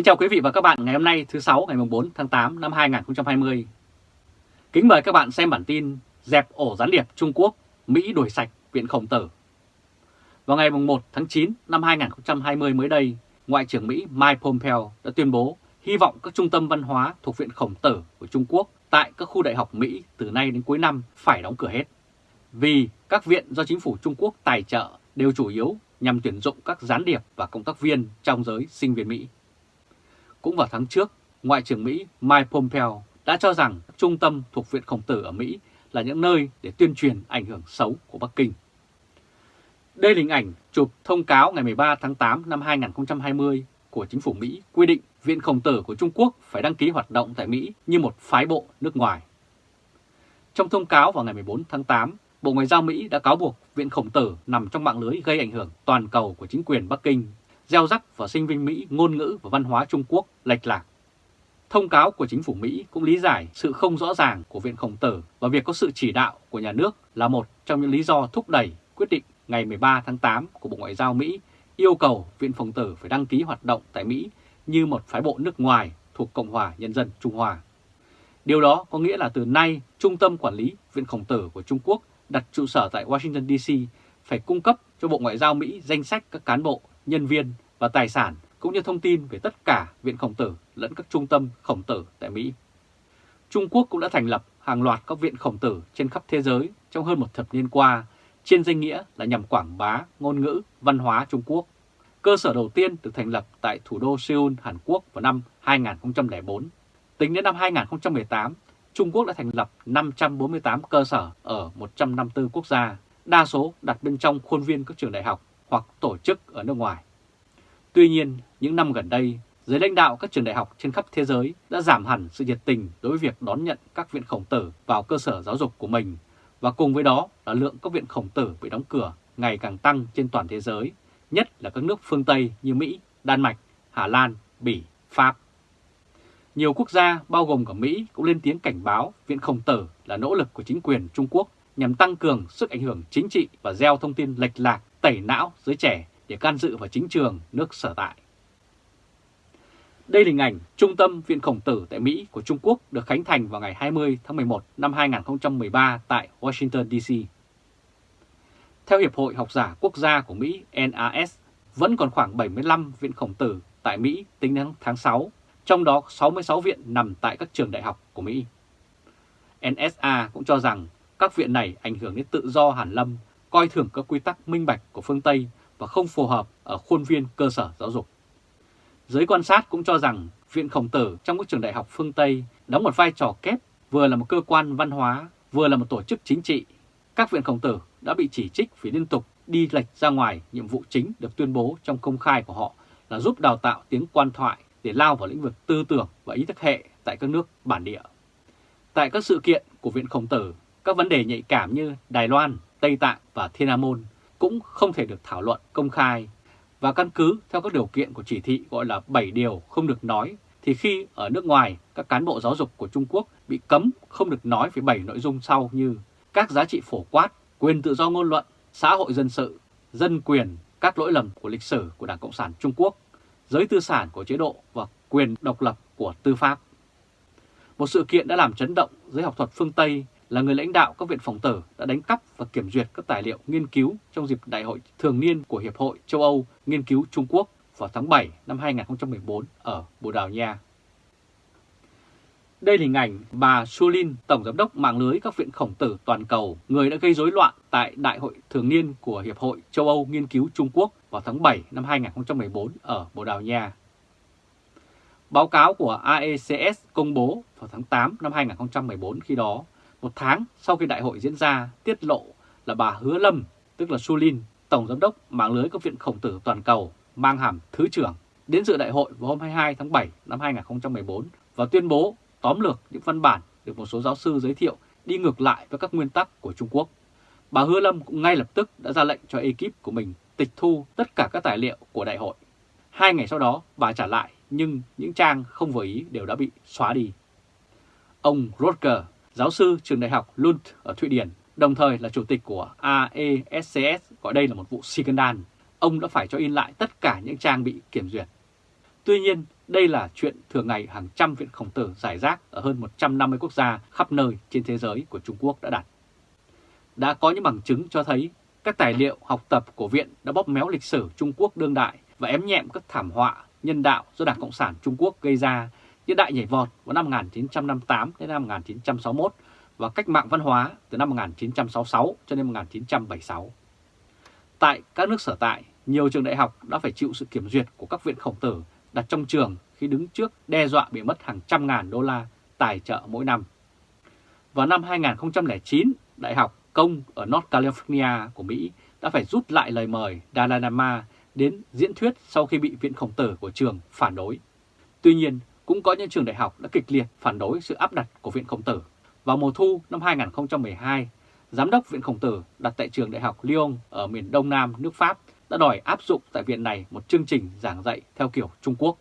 Kính chào quý vị và các bạn ngày hôm nay thứ sáu ngày 4 tháng 8 năm 2020. Kính mời các bạn xem bản tin Dẹp ổ gián điệp Trung Quốc, Mỹ đuổi sạch Viện Khổng Tử. Vào ngày 1 tháng 9 năm 2020 mới đây, Ngoại trưởng Mỹ Mike Pompeo đã tuyên bố hy vọng các trung tâm văn hóa thuộc Viện Khổng Tử của Trung Quốc tại các khu đại học Mỹ từ nay đến cuối năm phải đóng cửa hết. Vì các viện do chính phủ Trung Quốc tài trợ đều chủ yếu nhằm tuyển dụng các gián điệp và công tác viên trong giới sinh viên Mỹ. Cũng vào tháng trước, Ngoại trưởng Mỹ Mike Pompeo đã cho rằng các trung tâm thuộc Viện Khổng Tử ở Mỹ là những nơi để tuyên truyền ảnh hưởng xấu của Bắc Kinh. Đây là hình ảnh chụp thông cáo ngày 13 tháng 8 năm 2020 của chính phủ Mỹ quy định Viện Khổng Tử của Trung Quốc phải đăng ký hoạt động tại Mỹ như một phái bộ nước ngoài. Trong thông cáo vào ngày 14 tháng 8, Bộ Ngoại giao Mỹ đã cáo buộc Viện Khổng Tử nằm trong mạng lưới gây ảnh hưởng toàn cầu của chính quyền Bắc Kinh, gieo rắc vào sinh viên Mỹ ngôn ngữ và văn hóa Trung Quốc lệch lạc. Thông cáo của chính phủ Mỹ cũng lý giải sự không rõ ràng của Viện Khổng Tử và việc có sự chỉ đạo của nhà nước là một trong những lý do thúc đẩy quyết định ngày 13 tháng 8 của Bộ Ngoại giao Mỹ yêu cầu Viện Khổng Tử phải đăng ký hoạt động tại Mỹ như một phái bộ nước ngoài thuộc Cộng hòa Nhân dân Trung Hoa. Điều đó có nghĩa là từ nay Trung tâm Quản lý Viện Khổng Tử của Trung Quốc đặt trụ sở tại Washington DC phải cung cấp cho Bộ Ngoại giao Mỹ danh sách các cán bộ, nhân viên và tài sản cũng như thông tin về tất cả Viện Khổng Tử lẫn các trung tâm khổng tử tại Mỹ. Trung Quốc cũng đã thành lập hàng loạt các viện khổng tử trên khắp thế giới trong hơn một thập niên qua trên danh nghĩa là nhằm quảng bá ngôn ngữ, văn hóa Trung Quốc. Cơ sở đầu tiên được thành lập tại thủ đô Seoul, Hàn Quốc vào năm 2004. Tính đến năm 2018, Trung Quốc đã thành lập 548 cơ sở ở 154 quốc gia, đa số đặt bên trong khuôn viên các trường đại học hoặc tổ chức ở nước ngoài. Tuy nhiên, những năm gần đây, giới lãnh đạo các trường đại học trên khắp thế giới đã giảm hẳn sự nhiệt tình đối với việc đón nhận các viện khổng tử vào cơ sở giáo dục của mình, và cùng với đó là lượng các viện khổng tử bị đóng cửa ngày càng tăng trên toàn thế giới, nhất là các nước phương Tây như Mỹ, Đan Mạch, Hà Lan, Bỉ, Pháp. Nhiều quốc gia bao gồm cả Mỹ cũng lên tiếng cảnh báo Viện Khổng Tử là nỗ lực của chính quyền Trung Quốc nhằm tăng cường sức ảnh hưởng chính trị và gieo thông tin lệch lạc, tẩy não giới trẻ để can dự vào chính trường nước sở tại. Đây là hình ảnh Trung tâm Viện Khổng Tử tại Mỹ của Trung Quốc được khánh thành vào ngày 20 tháng 11 năm 2013 tại Washington DC. Theo Hiệp hội Học giả Quốc gia của Mỹ NAS, vẫn còn khoảng 75 viện khổng tử tại Mỹ tính đến tháng 6, trong đó 66 viện nằm tại các trường đại học của Mỹ. NSA cũng cho rằng các viện này ảnh hưởng đến tự do hàn lâm, coi thường các quy tắc minh bạch của phương Tây và không phù hợp ở khuôn viên cơ sở giáo dục. Giới quan sát cũng cho rằng Viện Khổng Tử trong các trường đại học phương Tây đóng một vai trò kép vừa là một cơ quan văn hóa, vừa là một tổ chức chính trị. Các viện Khổng Tử đã bị chỉ trích vì liên tục đi lệch ra ngoài nhiệm vụ chính được tuyên bố trong công khai của họ là giúp đào tạo tiếng quan thoại để lao vào lĩnh vực tư tưởng và ý thức hệ tại các nước bản địa. Tại các sự kiện của Viện Khổng Tử, các vấn đề nhạy cảm như Đài Loan, Tây Tạng và Thiên An Môn cũng không thể được thảo luận công khai và căn cứ theo các điều kiện của chỉ thị gọi là 7 điều không được nói thì khi ở nước ngoài các cán bộ giáo dục của Trung Quốc bị cấm không được nói về 7 nội dung sau như các giá trị phổ quát, quyền tự do ngôn luận, xã hội dân sự, dân quyền, các lỗi lầm của lịch sử của Đảng Cộng sản Trung Quốc, giới tư sản của chế độ và quyền độc lập của tư pháp. Một sự kiện đã làm chấn động giới học thuật phương Tây là người lãnh đạo các viện phòng tử đã đánh cắp và kiểm duyệt các tài liệu nghiên cứu trong dịp đại hội thường niên của Hiệp hội châu Âu Nghiên cứu Trung Quốc vào tháng 7 năm 2014 ở Bồ Đào Nha. Đây là hình ảnh bà Sulin, Tổng Giám đốc mạng lưới các viện khổng tử toàn cầu, người đã gây rối loạn tại Đại hội thường niên của Hiệp hội châu Âu Nghiên cứu Trung Quốc vào tháng 7 năm 2014 ở Bồ Đào Nha. Báo cáo của AECS công bố vào tháng 8 năm 2014 khi đó một tháng sau khi đại hội diễn ra, tiết lộ là bà Hứa Lâm, tức là Sulin, Tổng Giám đốc mạng lưới các viện khổng tử toàn cầu, mang hàm Thứ trưởng, đến dự đại hội vào hôm 22 tháng 7 năm 2014 và tuyên bố tóm lược những văn bản được một số giáo sư giới thiệu đi ngược lại với các nguyên tắc của Trung Quốc. Bà Hứa Lâm cũng ngay lập tức đã ra lệnh cho ekip của mình tịch thu tất cả các tài liệu của đại hội. Hai ngày sau đó bà trả lại nhưng những trang không vừa ý đều đã bị xóa đi. Ông Rotker, giáo sư trường đại học Lund ở Thụy Điển, đồng thời là chủ tịch của AESCS, gọi đây là một vụ scandal. Ông đã phải cho in lại tất cả những trang bị kiểm duyệt. Tuy nhiên, đây là chuyện thường ngày hàng trăm viện khổng tử giải rác ở hơn 150 quốc gia khắp nơi trên thế giới của Trung Quốc đã đặt. Đã có những bằng chứng cho thấy các tài liệu học tập của viện đã bóp méo lịch sử Trung Quốc đương đại và ém nhẹm các thảm họa nhân đạo do Đảng Cộng sản Trung Quốc gây ra như đại nhảy vọt vào năm 1958 đến năm 1961 và cách mạng văn hóa từ năm 1966 cho đến 1976. Tại các nước sở tại, nhiều trường đại học đã phải chịu sự kiểm duyệt của các viện khổng tử đặt trong trường khi đứng trước đe dọa bị mất hàng trăm ngàn đô la tài trợ mỗi năm. Vào năm 2009, Đại học Công ở North California của Mỹ đã phải rút lại lời mời Dalai Lama đến diễn thuyết sau khi bị viện khổng tử của trường phản đối. Tuy nhiên, cũng có những trường đại học đã kịch liệt phản đối sự áp đặt của viện khổng tử. Vào mùa thu năm 2012, Giám đốc Viện Khổng Tử đặt tại trường Đại học Lyon ở miền Đông Nam nước Pháp đã đòi áp dụng tại viện này một chương trình giảng dạy theo kiểu Trung Quốc.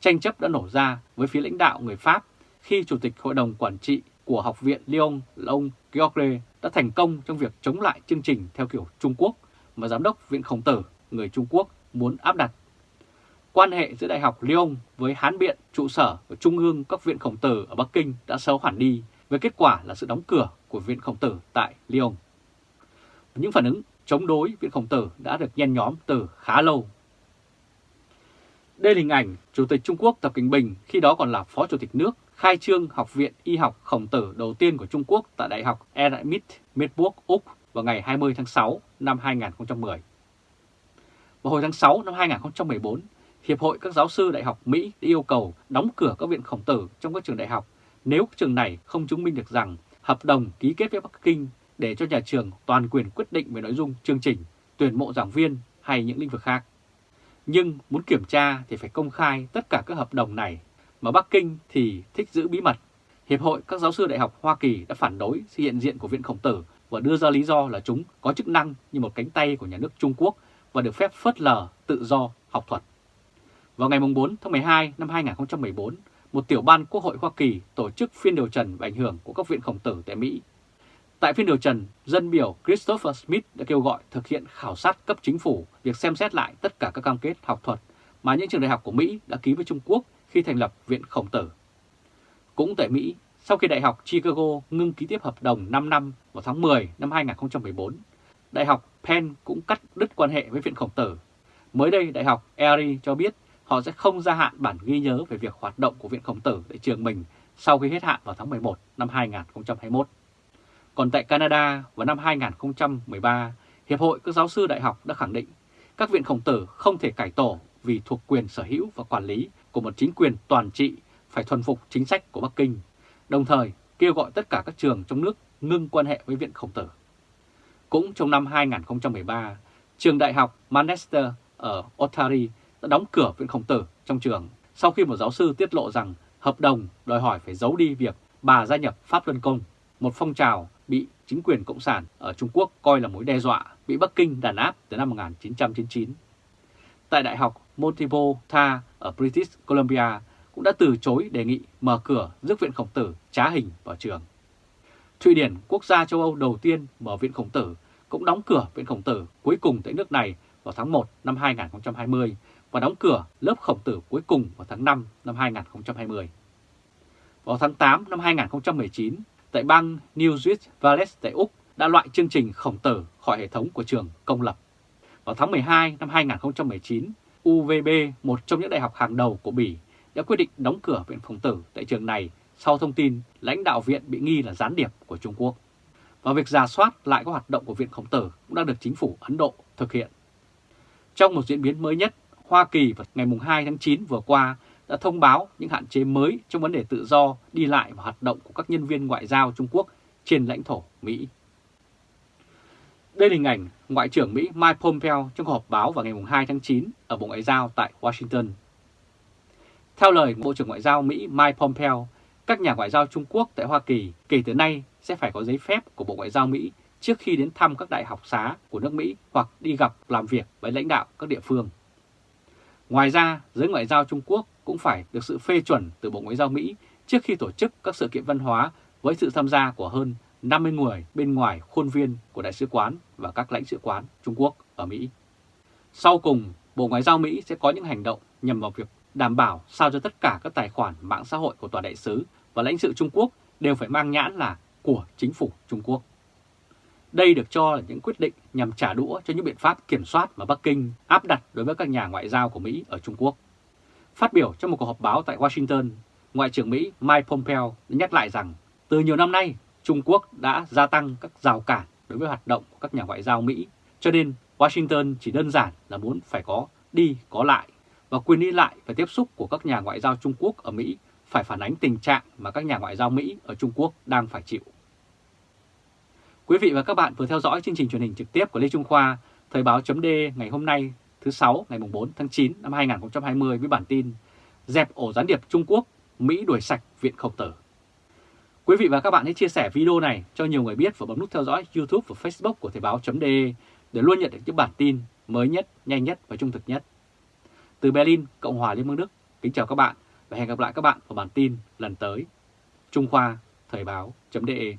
Tranh chấp đã nổ ra với phía lãnh đạo người Pháp khi Chủ tịch Hội đồng Quản trị của Học viện Lyon là ông Georges đã thành công trong việc chống lại chương trình theo kiểu Trung Quốc mà Giám đốc Viện Khổng Tử người Trung Quốc muốn áp đặt. Quan hệ giữa Đại học Lyon với Hán Biện, trụ sở của Trung ương các viện Khổng Tử ở Bắc Kinh đã xấu hẳn đi với kết quả là sự đóng cửa của Viện Khổng Tử tại Lyon. Những phản ứng chống đối Viện Khổng Tử đã được nhen nhóm từ khá lâu. Đây là hình ảnh Chủ tịch Trung Quốc Tập Cảnh Bình khi đó còn là Phó Chủ tịch nước khai trương Học viện Y học Khổng Tử đầu tiên của Trung Quốc tại Đại học Erasmus Midburg, Úc vào ngày 20 tháng 6 năm 2010. Vào hồi tháng 6 năm 2014, Hiệp hội các giáo sư đại học Mỹ đã yêu cầu đóng cửa các viện khổng tử trong các trường đại học nếu trường này không chứng minh được rằng hợp đồng ký kết với Bắc Kinh để cho nhà trường toàn quyền quyết định về nội dung chương trình, tuyển mộ giảng viên hay những lĩnh vực khác. Nhưng muốn kiểm tra thì phải công khai tất cả các hợp đồng này, mà Bắc Kinh thì thích giữ bí mật. Hiệp hội các giáo sư đại học Hoa Kỳ đã phản đối sự hiện diện của Viện Khổng Tử và đưa ra lý do là chúng có chức năng như một cánh tay của nhà nước Trung Quốc và được phép phớt lờ tự do học thuật. Vào ngày 4 tháng 12 năm 2014, một tiểu ban Quốc hội Hoa Kỳ tổ chức phiên điều trần và ảnh hưởng của các viện khổng tử tại Mỹ. Tại phiên điều trần, dân biểu Christopher Smith đã kêu gọi thực hiện khảo sát cấp chính phủ việc xem xét lại tất cả các cam kết học thuật mà những trường đại học của Mỹ đã ký với Trung Quốc khi thành lập Viện Khổng Tử. Cũng tại Mỹ, sau khi Đại học Chicago ngưng ký tiếp hợp đồng 5 năm vào tháng 10 năm 2014, Đại học Penn cũng cắt đứt quan hệ với Viện Khổng Tử. Mới đây, Đại học Erie cho biết họ sẽ không gia hạn bản ghi nhớ về việc hoạt động của Viện Khổng Tử tại trường mình sau khi hết hạn vào tháng 11 năm 2021. Còn tại Canada vào năm 2013, Hiệp hội các giáo sư đại học đã khẳng định các viện khổng tử không thể cải tổ vì thuộc quyền sở hữu và quản lý của một chính quyền toàn trị phải thuần phục chính sách của Bắc Kinh, đồng thời kêu gọi tất cả các trường trong nước ngưng quan hệ với viện khổng tử. Cũng trong năm 2013, trường đại học Manchester ở Ontario đã đóng cửa viện khổng tử trong trường sau khi một giáo sư tiết lộ rằng hợp đồng đòi hỏi phải giấu đi việc bà gia nhập Pháp Luân Công, một phong trào bị chính quyền Cộng sản ở Trung Quốc coi là mối đe dọa, bị Bắc Kinh đàn áp từ năm 1999. Tại Đại học Montipota ở British Columbia cũng đã từ chối đề nghị mở cửa giúp viện khổng tử trá hình vào trường. Thụy Điển, quốc gia châu Âu đầu tiên mở viện khổng tử, cũng đóng cửa viện khổng tử cuối cùng tại nước này vào tháng 1 năm 2020 và đóng cửa lớp khổng tử cuối cùng vào tháng 5 năm 2020. Vào tháng 8 năm 2019, tại bang New South Wales tại Úc đã loại chương trình khổng tử khỏi hệ thống của trường công lập. Vào tháng 12 năm 2019, UVB, một trong những đại học hàng đầu của Bỉ, đã quyết định đóng cửa viện khổng tử tại trường này sau thông tin lãnh đạo viện bị nghi là gián điệp của Trung Quốc. Và việc giả soát lại các hoạt động của viện khổng tử cũng đang được chính phủ Ấn Độ thực hiện. Trong một diễn biến mới nhất, Hoa Kỳ vào ngày 2 tháng 9 vừa qua đã thông báo những hạn chế mới trong vấn đề tự do đi lại và hoạt động của các nhân viên ngoại giao Trung Quốc trên lãnh thổ Mỹ. Đây là hình ảnh Ngoại trưởng Mỹ Mike Pompeo trong họp báo vào ngày 2 tháng 9 ở Bộ Ngoại giao tại Washington. Theo lời Bộ trưởng Ngoại giao Mỹ Mike Pompeo, các nhà ngoại giao Trung Quốc tại Hoa Kỳ kể từ nay sẽ phải có giấy phép của Bộ Ngoại giao Mỹ trước khi đến thăm các đại học xá của nước Mỹ hoặc đi gặp làm việc với lãnh đạo các địa phương. Ngoài ra, giới ngoại giao Trung Quốc cũng phải được sự phê chuẩn từ Bộ Ngoại giao Mỹ trước khi tổ chức các sự kiện văn hóa với sự tham gia của hơn 50 người bên ngoài khuôn viên của Đại sứ quán và các lãnh sự quán Trung Quốc ở Mỹ. Sau cùng, Bộ Ngoại giao Mỹ sẽ có những hành động nhằm vào việc đảm bảo sao cho tất cả các tài khoản mạng xã hội của tòa đại sứ và lãnh sự Trung Quốc đều phải mang nhãn là của chính phủ Trung Quốc. Đây được cho là những quyết định nhằm trả đũa cho những biện pháp kiểm soát mà Bắc Kinh áp đặt đối với các nhà ngoại giao của Mỹ ở Trung Quốc. Phát biểu trong một cuộc họp báo tại Washington, Ngoại trưởng Mỹ Mike Pompeo đã nhắc lại rằng từ nhiều năm nay Trung Quốc đã gia tăng các rào cản đối với hoạt động của các nhà ngoại giao Mỹ, cho nên Washington chỉ đơn giản là muốn phải có đi có lại và quyền đi lại và tiếp xúc của các nhà ngoại giao Trung Quốc ở Mỹ phải phản ánh tình trạng mà các nhà ngoại giao Mỹ ở Trung Quốc đang phải chịu. Quý vị và các bạn vừa theo dõi chương trình truyền hình trực tiếp của Lê Trung Khoa, Thời báo chấm ngày hôm nay thứ 6 ngày 4 tháng 9 năm 2020 với bản tin Dẹp ổ gián điệp Trung Quốc, Mỹ đuổi sạch Viện Khổng Tử. Quý vị và các bạn hãy chia sẻ video này cho nhiều người biết và bấm nút theo dõi YouTube và Facebook của Thời báo chấm để luôn nhận được những bản tin mới nhất, nhanh nhất và trung thực nhất. Từ Berlin, Cộng hòa Liên bang Đức, kính chào các bạn và hẹn gặp lại các bạn vào bản tin lần tới. Trung Khoa, Thời báo.de